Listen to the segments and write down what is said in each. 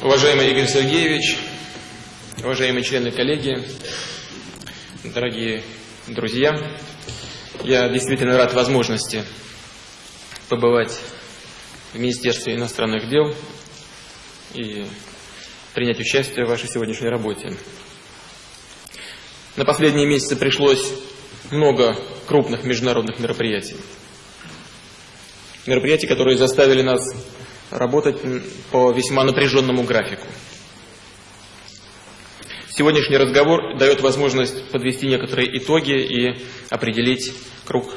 Уважаемый Игорь Сергеевич, уважаемые члены коллегии, дорогие друзья, я действительно рад возможности побывать в Министерстве иностранных дел и принять участие в вашей сегодняшней работе. На последние месяцы пришлось много крупных международных мероприятий. Мероприятий, которые заставили нас работать по весьма напряженному графику. Сегодняшний разговор дает возможность подвести некоторые итоги и определить круг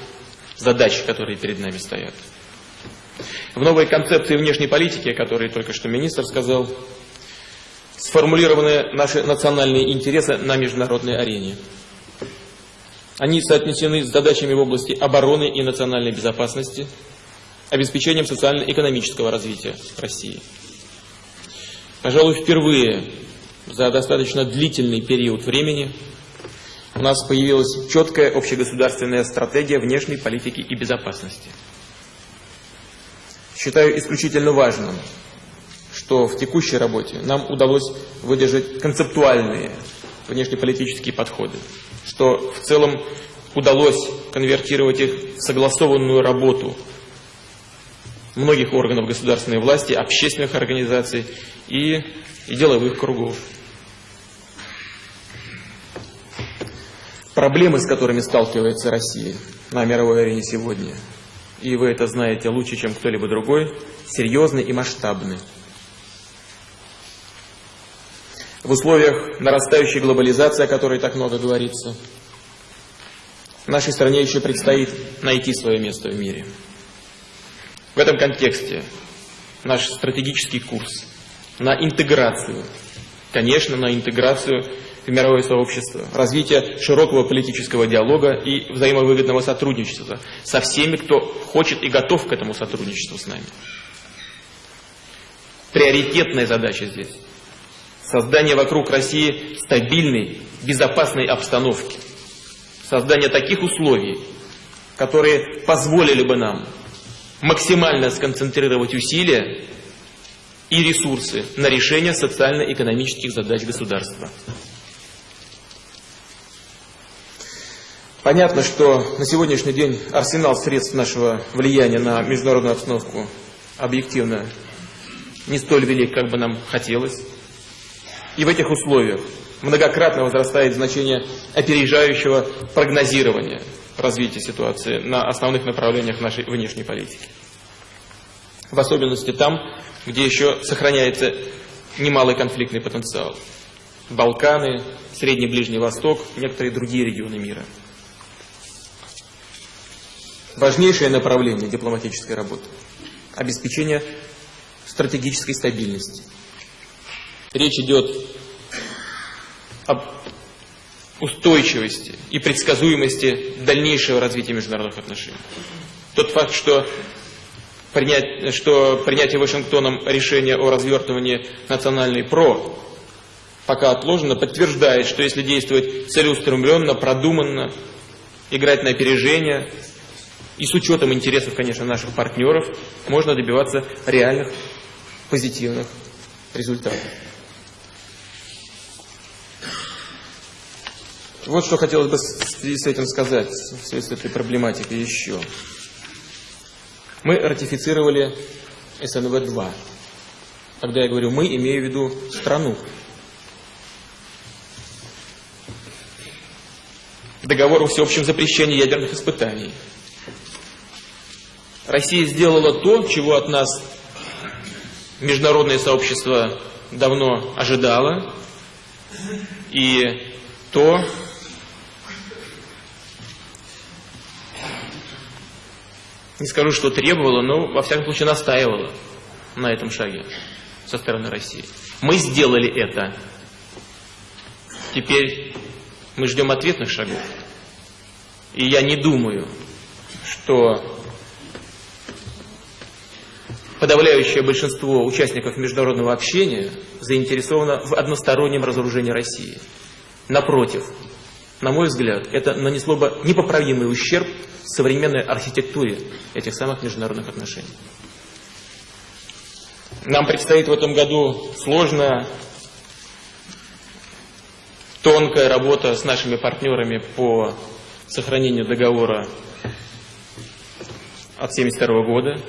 задач, которые перед нами стоят. В новой концепции внешней политики, которую только что министр сказал, сформулированы наши национальные интересы на международной арене. Они соотнесены с задачами в области обороны и национальной безопасности – обеспечением социально-экономического развития России. Пожалуй, впервые за достаточно длительный период времени у нас появилась четкая общегосударственная стратегия внешней политики и безопасности. Считаю исключительно важным, что в текущей работе нам удалось выдержать концептуальные внешнеполитические подходы, что в целом удалось конвертировать их в согласованную работу многих органов государственной власти, общественных организаций и, и деловых кругов. Проблемы, с которыми сталкивается Россия на мировой арене сегодня, и вы это знаете лучше, чем кто-либо другой, серьезны и масштабны. В условиях нарастающей глобализации, о которой так много говорится, нашей стране еще предстоит найти свое место в мире. В этом контексте наш стратегический курс на интеграцию, конечно, на интеграцию в мировое сообщество, развитие широкого политического диалога и взаимовыгодного сотрудничества со всеми, кто хочет и готов к этому сотрудничеству с нами. Приоритетная задача здесь – создание вокруг России стабильной, безопасной обстановки, создание таких условий, которые позволили бы нам максимально сконцентрировать усилия и ресурсы на решение социально-экономических задач государства. Понятно, что на сегодняшний день арсенал средств нашего влияния на международную обстановку объективно не столь велик, как бы нам хотелось. И в этих условиях многократно возрастает значение опережающего прогнозирования – развития ситуации на основных направлениях нашей внешней политики. В особенности там, где еще сохраняется немалый конфликтный потенциал. Балканы, Средний Ближний Восток, некоторые другие регионы мира. Важнейшее направление дипломатической работы – обеспечение стратегической стабильности. Речь идет об устойчивости и предсказуемости дальнейшего развития международных отношений. Тот факт, что, принять, что принятие Вашингтоном решения о развертывании национальной ПРО пока отложено, подтверждает, что если действовать целеустремленно, продуманно, играть на опережение и с учетом интересов, конечно, наших партнеров, можно добиваться реальных позитивных результатов. Вот что хотелось бы в связи с этим сказать, в связи с этой проблематикой еще. Мы ратифицировали СНВ-2. Когда я говорю «мы», имею в виду страну. Договор о всеобщем запрещении ядерных испытаний. Россия сделала то, чего от нас международное сообщество давно ожидало, и то, не скажу, что требовала, но во всяком случае настаивала на этом шаге со стороны России. Мы сделали это. Теперь мы ждем ответных шагов. И я не думаю, что подавляющее большинство участников международного общения заинтересовано в одностороннем разоружении России. Напротив, на мой взгляд, это нанесло бы непоправимый ущерб современной архитектуре этих самых международных отношений. Нам предстоит в этом году сложная, тонкая работа с нашими партнерами по сохранению договора от 1972 года.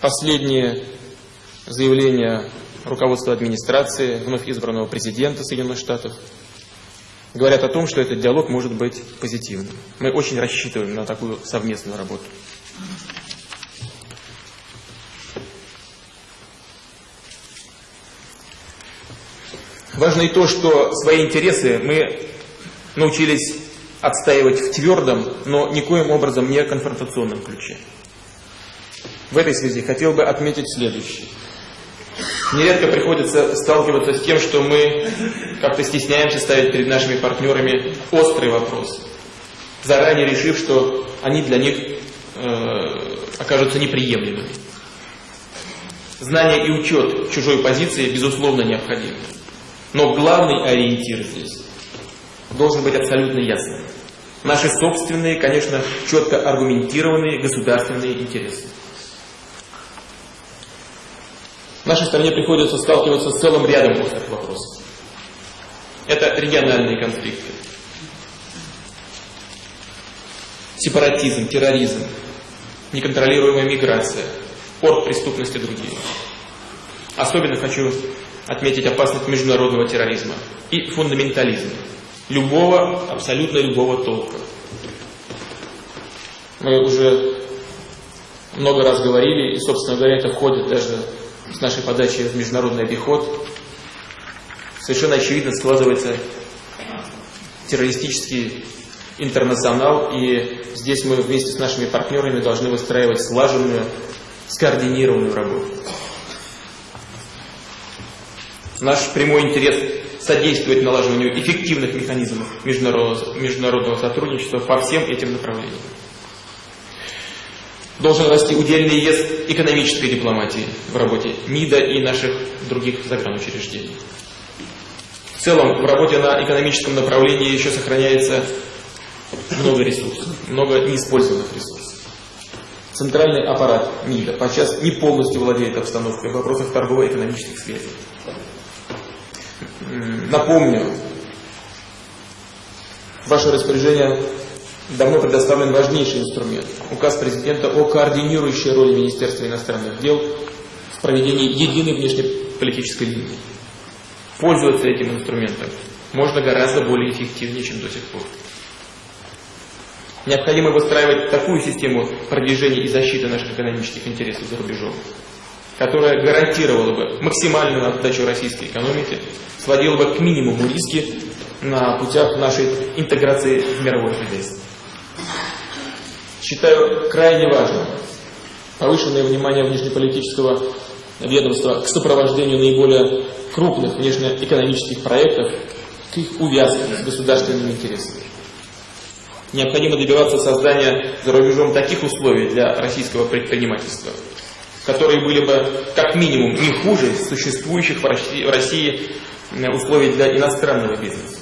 Последние заявления руководства администрации, вновь избранного президента Соединенных Штатов, говорят о том, что этот диалог может быть позитивным. Мы очень рассчитываем на такую совместную работу. Важно и то, что свои интересы мы научились отстаивать в твердом, но никоим образом не конфронтационном ключе. В этой связи хотел бы отметить следующее. Нередко приходится сталкиваться с тем, что мы как-то стесняемся ставить перед нашими партнерами острые вопросы, заранее решив, что они для них э, окажутся неприемлемыми. Знание и учет чужой позиции, безусловно, необходимы. Но главный ориентир здесь должен быть абсолютно ясным. Наши собственные, конечно, четко аргументированные государственные интересы. Нашей стране приходится сталкиваться с целым рядом острых вопросов. Это региональные конфликты, сепаратизм, терроризм, неконтролируемая миграция, порт преступности и другие. Особенно хочу отметить опасность международного терроризма и фундаментализма. Любого, абсолютно любого толка. Мы уже много раз говорили, и, собственно говоря, это входит даже с нашей подачи в международный обиход. Совершенно очевидно складывается террористический интернационал, и здесь мы вместе с нашими партнерами должны выстраивать слаженную, скоординированную работу. Наш прямой интерес содействовать налаживанию эффективных механизмов международного, международного сотрудничества по всем этим направлениям. Должен расти удельный вес экономической дипломатии в работе МИДа и наших других загранучреждений. В целом, в работе на экономическом направлении еще сохраняется много ресурсов, много неиспользованных ресурсов. Центральный аппарат МИДа подчас не полностью владеет обстановкой в вопросах торгово-экономических связей. Напомню, ваше распоряжение давно предоставлен важнейший инструмент – указ президента о координирующей роли Министерства иностранных дел в проведении единой внешнеполитической линии. Пользоваться этим инструментом можно гораздо более эффективнее, чем до сих пор. Необходимо выстраивать такую систему продвижения и защиты наших экономических интересов за рубежом, которая гарантировала бы максимальную отдачу российской экономике, сводила бы к минимуму риски на путях нашей интеграции в мировое хозяйство. Считаю крайне важным повышенное внимание внешнеполитического ведомства к сопровождению наиболее крупных внешнеэкономических проектов к их увязке с государственными интересами. Необходимо добиваться создания за рубежом таких условий для российского предпринимательства, которые были бы как минимум не хуже существующих в России условий для иностранного бизнеса.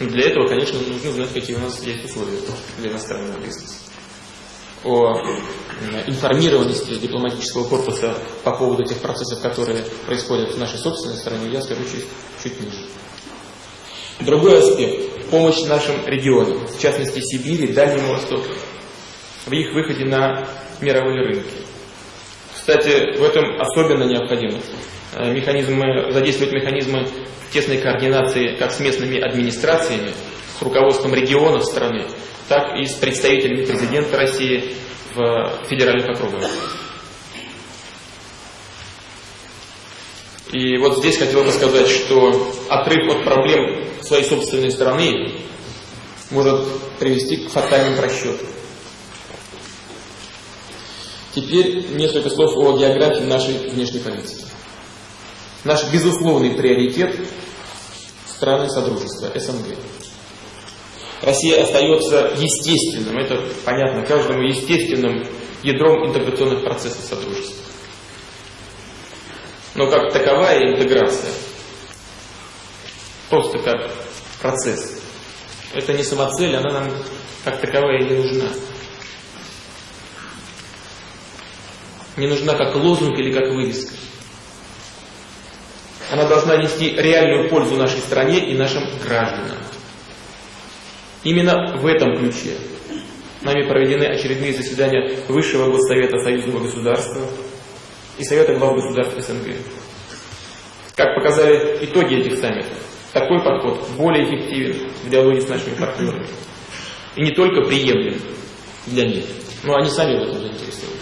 Для этого, конечно, нужно знать, какие у нас есть условия для иностранного бизнеса. О информированности дипломатического корпуса по поводу тех процессов, которые происходят в нашей собственной стране, я скажу чуть, чуть ниже. Другой аспект – помощь нашим регионам, в частности Сибири, Дальнему Востоку, в их выходе на мировые рынки. Кстати, в этом особенно необходимо э, механизмы, задействовать механизмы тесной координации как с местными администрациями, с руководством регионов страны, так и с представителями президента России в федеральных округах. И вот здесь хотел бы сказать, что отрыв от проблем своей собственной страны может привести к фатальным просчетам. Теперь несколько слов о географии нашей внешней политики. Наш безусловный приоритет – страны Содружества, СНГ. Россия остается естественным, это понятно каждому, естественным ядром интеграционных процессов Содружества. Но как таковая интеграция, просто как процесс, это не самоцель, она нам как таковая не нужна. не нужна как лозунг или как вывеска. Она должна нести реальную пользу нашей стране и нашим гражданам. Именно в этом ключе нами проведены очередные заседания Высшего Госсовета Союзного государства и Совета глав государств СНГ. Как показали итоги этих саммитов, такой подход более эффективен в диалоге с нашими партнерами. И не только приемлем для них, но они сами в этом заинтересованы.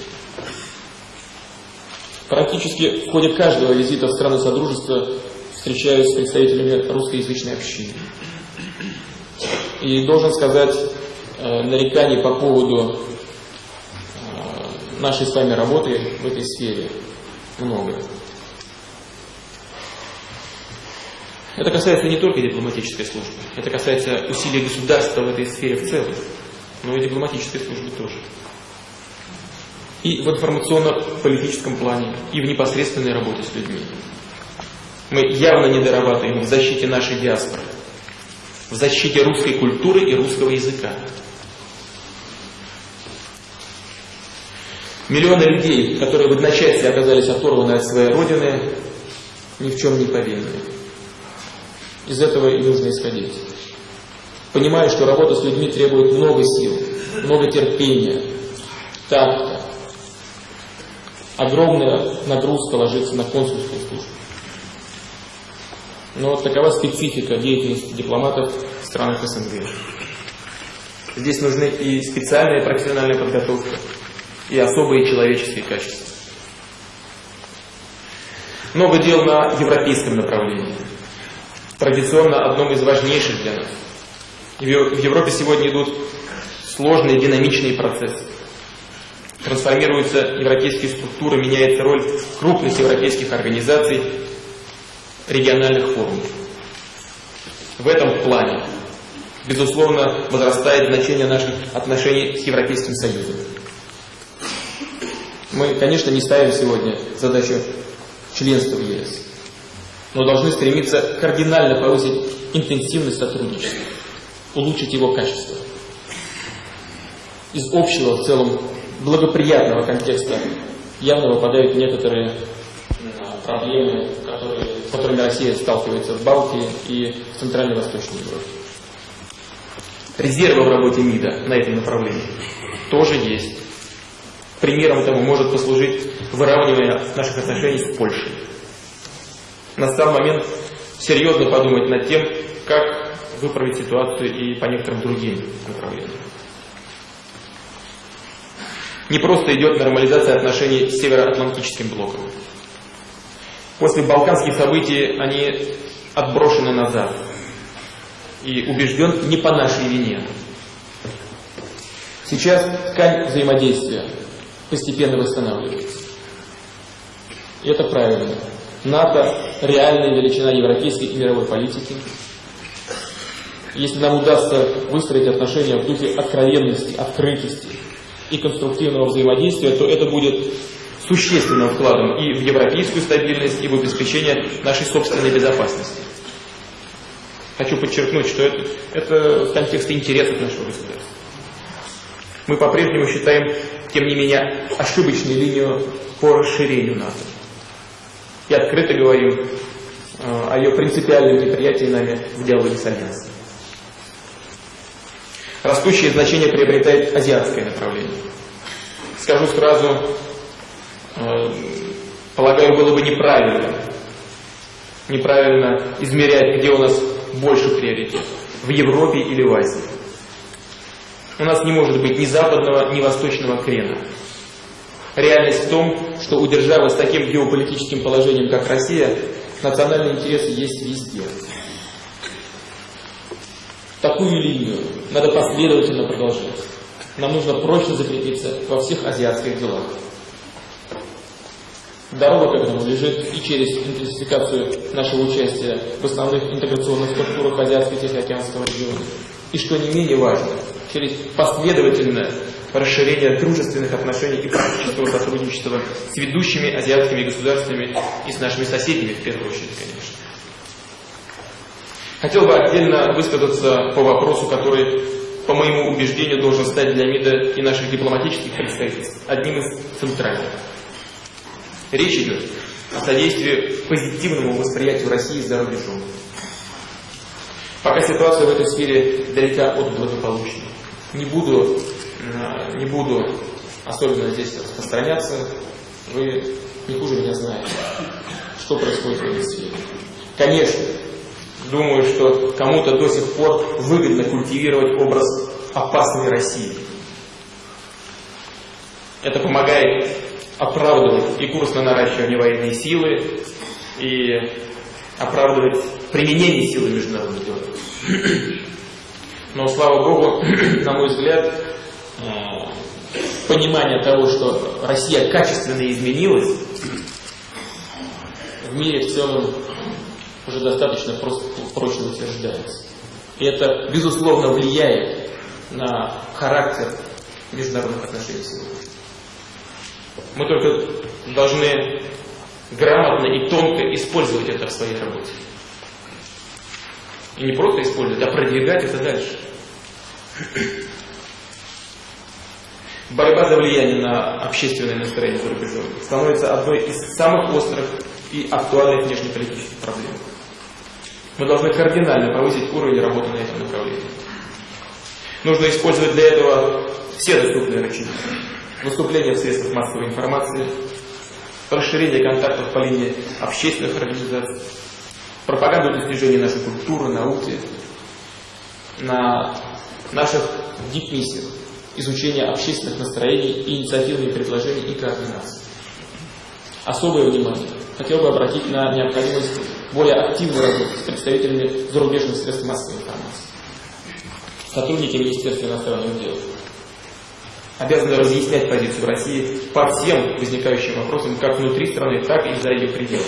Практически в ходе каждого визита в страны Содружества встречаюсь с представителями русскоязычной общины. И должен сказать, э, нареканий по поводу э, нашей с вами работы в этой сфере много. Это касается не только дипломатической службы, это касается усилий государства в этой сфере в целом, но и дипломатической службы тоже и в информационно-политическом плане, и в непосредственной работе с людьми. Мы явно не дорабатываем в защите нашей диаспоры, в защите русской культуры и русского языка. Миллионы людей, которые в одночасье оказались оторваны от своей родины, ни в чем не повинны. Из этого и нужно исходить. Понимаю, что работа с людьми требует много сил, много терпения, такта, огромная нагрузка ложится на консульскую службу. Но вот такова специфика деятельности дипломатов в странах СНГ. Здесь нужны и специальная профессиональная подготовка, и особые человеческие качества. Много дел на европейском направлении. Традиционно одном из важнейших для нас. В Европе сегодня идут сложные динамичные процессы трансформируются европейские структуры, меняется роль крупных европейских организаций, региональных форумов. В этом плане, безусловно, возрастает значение наших отношений с Европейским Союзом. Мы, конечно, не ставим сегодня задачу членства в ЕС, но должны стремиться кардинально повысить интенсивность сотрудничества, улучшить его качество. Из общего в целом благоприятного контекста явно выпадают некоторые проблемы, которые, с которыми Россия сталкивается в Балтии и в Центрально-Восточной Европе. Резервы в работе МИДа на этом направлении тоже есть. Примером тому может послужить выравнивание наших отношений с Польшей. Настал момент серьезно подумать над тем, как выправить ситуацию и по некоторым другим направлениям. Не просто идет нормализация отношений с Североатлантическим блоком. После балканских событий они отброшены назад. И убежден не по нашей вине. Сейчас ткань взаимодействия постепенно восстанавливается. И это правильно. НАТО – реальная величина европейской и мировой политики. Если нам удастся выстроить отношения в духе откровенности, открытости, и конструктивного взаимодействия, то это будет существенным вкладом и в европейскую стабильность, и в обеспечение нашей собственной безопасности. Хочу подчеркнуть, что это, это в контексте интересов нашего государства. Мы по-прежнему считаем, тем не менее, ошибочной линию по расширению НАТО. И открыто говорим э, о ее принципиальном неприятии нами в диалоге с Альянсом. Растущее значение приобретает азиатское направление. Скажу сразу, полагаю, было бы неправильно, неправильно измерять, где у нас больше приоритет, в Европе или в Азии. У нас не может быть ни западного, ни восточного крена. Реальность в том, что у державы с таким геополитическим положением, как Россия, национальные интересы есть везде. Такую линию надо последовательно продолжать. Нам нужно прочно закрепиться во всех азиатских делах. Дорога к этому лежит и через интенсификацию нашего участия в основных интеграционных структурах Азиатско-Тихоокеанского региона. И что не менее важно, через последовательное расширение дружественных отношений и практического сотрудничества с ведущими азиатскими государствами и с нашими соседями, в первую очередь, конечно. Хотел бы отдельно высказаться по вопросу, который, по моему убеждению, должен стать для МИДа и наших дипломатических представительств одним из центральных. Речь идет о содействии позитивному восприятию России за рубежом. Пока ситуация в этой сфере далека от благополучной. Не буду, э, не буду особенно здесь распространяться. Вы не хуже меня знаете, что происходит в этой сфере. Конечно, думаю, что кому-то до сих пор выгодно культивировать образ опасной России. Это помогает оправдывать и курс на наращивание военной силы, и оправдывать применение силы международных дел. Но, слава Богу, на мой взгляд, э, понимание того, что Россия качественно изменилась, в мире в целом уже достаточно просто, прочно утверждается. И это, безусловно, влияет на характер международных отношений сегодня. Мы только должны грамотно и тонко использовать это в своей работе. И не просто использовать, а продвигать это дальше. Борьба за влияние на общественное настроение за рубежом становится одной из самых острых и актуальных внешнеполитических проблем. Мы должны кардинально повысить уровень работы на этом направлении. Нужно использовать для этого все доступные рычаги. Выступления в средствах массовой информации, расширение контактов по линии общественных организаций, пропаганду достижений нашей культуры, науки, на наших дипмиссиях, изучение общественных настроений, инициативные предложений и координации. Особое внимание хотел бы обратить на необходимость более активной работы с представителями зарубежных средств массовой информации. Сотрудники Министерства иностранных дел обязаны разъяснять позицию России по всем возникающим вопросам как внутри страны, так и за ее пределами.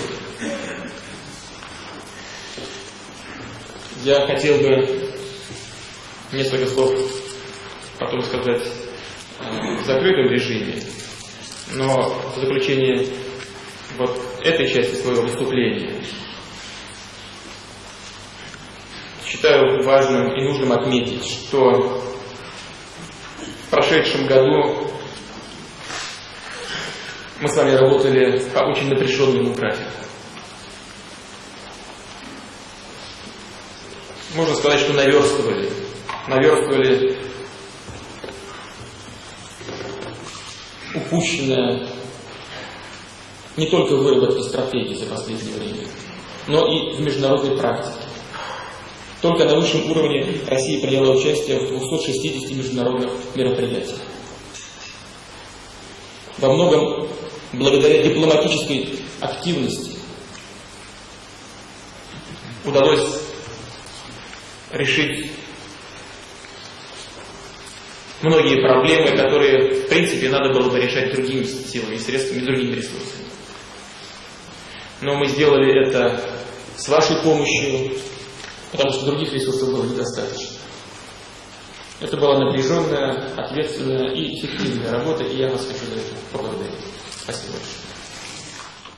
Я хотел бы несколько слов потом сказать в закрытом режиме, но в заключение вот этой части своего выступления считаю важным и нужным отметить, что в прошедшем году мы с вами работали по очень напряженному графику. Можно сказать, что наверстывали. Наверстывали упущенное не только в выработке стратегии за последнее время, но и в международной практике. Только на высшем уровне Россия приняла участие в 260 международных мероприятиях. Во многом благодаря дипломатической активности удалось решить многие проблемы, которые, в принципе, надо было бы решать другими силами, средствами, другими ресурсами. Но мы сделали это с вашей помощью, потому что других ресурсов было недостаточно. Это была напряженная, ответственная и эффективная работа, и я вас хочу за это поблагодарить. Спасибо большое.